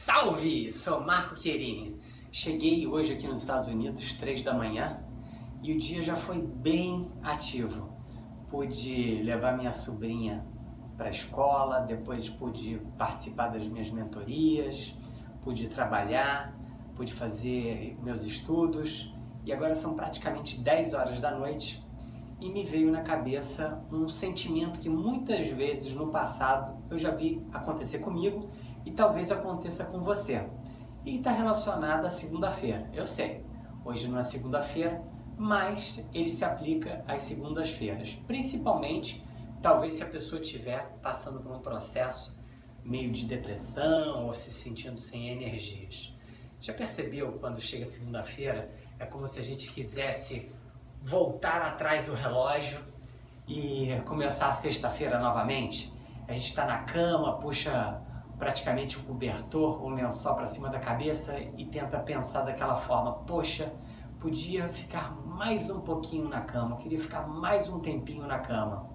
Salve! Sou Marco Querini. Cheguei hoje aqui nos Estados Unidos, 3 da manhã, e o dia já foi bem ativo. Pude levar minha sobrinha para a escola, depois pude participar das minhas mentorias, pude trabalhar, pude fazer meus estudos, e agora são praticamente 10 horas da noite e me veio na cabeça um sentimento que muitas vezes no passado eu já vi acontecer comigo e talvez aconteça com você. E está relacionado à segunda-feira. Eu sei, hoje não é segunda-feira, mas ele se aplica às segundas-feiras. Principalmente, talvez se a pessoa estiver passando por um processo meio de depressão ou se sentindo sem energias. Já percebeu quando chega segunda-feira? É como se a gente quisesse voltar atrás o relógio e começar a sexta-feira novamente. A gente está na cama, puxa praticamente o um cobertor ou um lençol para cima da cabeça e tenta pensar daquela forma, poxa, podia ficar mais um pouquinho na cama, queria ficar mais um tempinho na cama.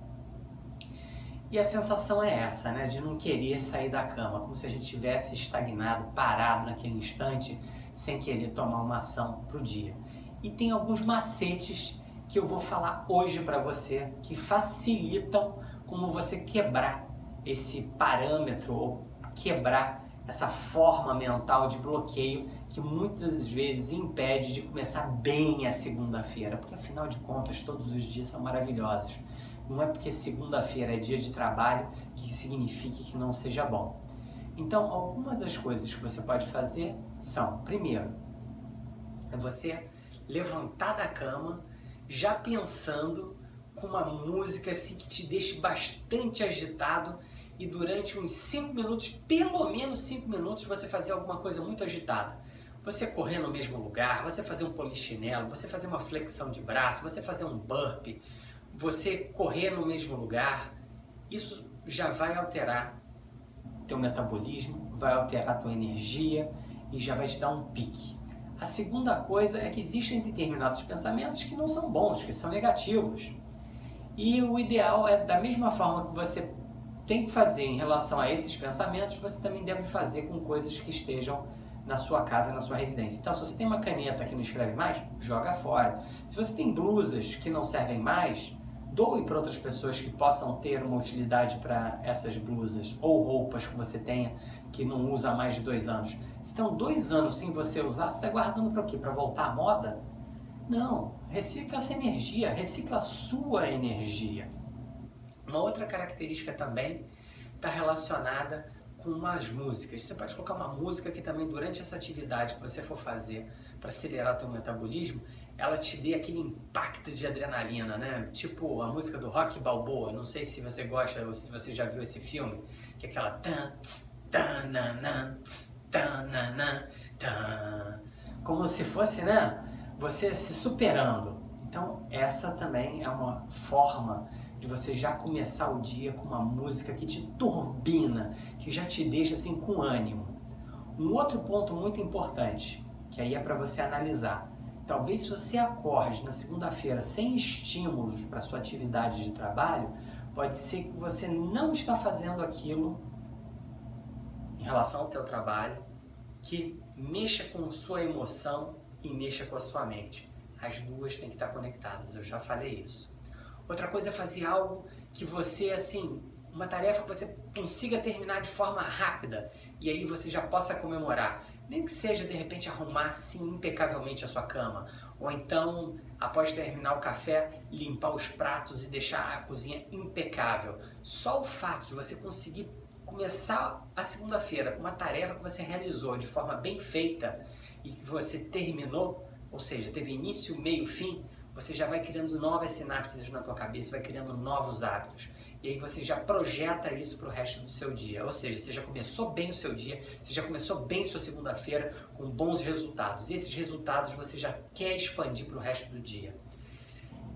E a sensação é essa, né, de não querer sair da cama, como se a gente tivesse estagnado, parado naquele instante, sem querer tomar uma ação para o dia. E tem alguns macetes que eu vou falar hoje para você que facilitam como você quebrar esse parâmetro ou quebrar essa forma mental de bloqueio que muitas vezes impede de começar bem a segunda-feira, porque afinal de contas todos os dias são maravilhosos. Não é porque segunda-feira é dia de trabalho que signifique que não seja bom. Então, algumas das coisas que você pode fazer são, primeiro, é você levantar da cama já pensando com uma música assim que te deixe bastante agitado e durante uns 5 minutos, pelo menos 5 minutos, você fazer alguma coisa muito agitada. Você correr no mesmo lugar, você fazer um polichinelo, você fazer uma flexão de braço, você fazer um burpee, você correr no mesmo lugar, isso já vai alterar teu metabolismo, vai alterar tua energia e já vai te dar um pique. A segunda coisa é que existem determinados pensamentos que não são bons, que são negativos. E o ideal é, da mesma forma que você tem que fazer em relação a esses pensamentos, você também deve fazer com coisas que estejam na sua casa, na sua residência. Então, se você tem uma caneta que não escreve mais, joga fora. Se você tem blusas que não servem mais, doe para outras pessoas que possam ter uma utilidade para essas blusas ou roupas que você tenha que não usa há mais de dois anos. Se estão dois anos sem você usar, você está guardando para o quê? Para voltar à moda? Não, recicla essa energia, recicla a sua energia. Uma outra característica também está relacionada com umas músicas. Você pode colocar uma música que também durante essa atividade que você for fazer para acelerar o teu metabolismo, ela te dê aquele impacto de adrenalina, né? Tipo a música do Rock Balboa, não sei se você gosta ou se você já viu esse filme, que é aquela tan, tan, tan, tan, como se fosse, né? Você se superando. Então essa também é uma forma de você já começar o dia com uma música que te turbina, que já te deixa assim com ânimo. Um outro ponto muito importante, que aí é para você analisar. Talvez se você acorde na segunda-feira sem estímulos para sua atividade de trabalho, pode ser que você não está fazendo aquilo em relação ao teu trabalho que mexa com sua emoção e mexa com a sua mente. As duas têm que estar conectadas, eu já falei isso. Outra coisa é fazer algo que você, assim, uma tarefa que você consiga terminar de forma rápida e aí você já possa comemorar. Nem que seja, de repente, arrumar assim impecavelmente a sua cama. Ou então, após terminar o café, limpar os pratos e deixar a cozinha impecável. Só o fato de você conseguir começar a segunda-feira com uma tarefa que você realizou de forma bem feita e que você terminou, ou seja, teve início, meio, fim, você já vai criando novas sinapses na tua cabeça, vai criando novos hábitos. E aí você já projeta isso para o resto do seu dia. Ou seja, você já começou bem o seu dia, você já começou bem sua segunda-feira com bons resultados. E esses resultados você já quer expandir para o resto do dia.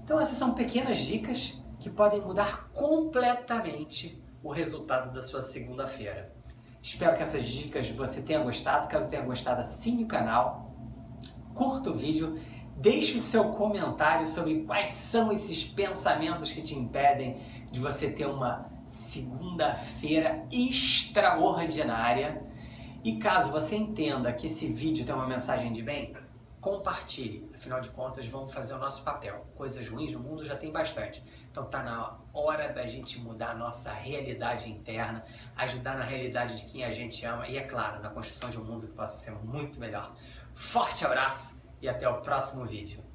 Então essas são pequenas dicas que podem mudar completamente o resultado da sua segunda-feira. Espero que essas dicas você tenha gostado. Caso tenha gostado, assine o canal, curta o vídeo Deixe o seu comentário sobre quais são esses pensamentos que te impedem de você ter uma segunda-feira extraordinária. E caso você entenda que esse vídeo tem uma mensagem de bem, compartilhe. Afinal de contas, vamos fazer o nosso papel. Coisas ruins no mundo já tem bastante. Então tá na hora da gente mudar a nossa realidade interna, ajudar na realidade de quem a gente ama e, é claro, na construção de um mundo que possa ser muito melhor. Forte abraço e até o próximo vídeo.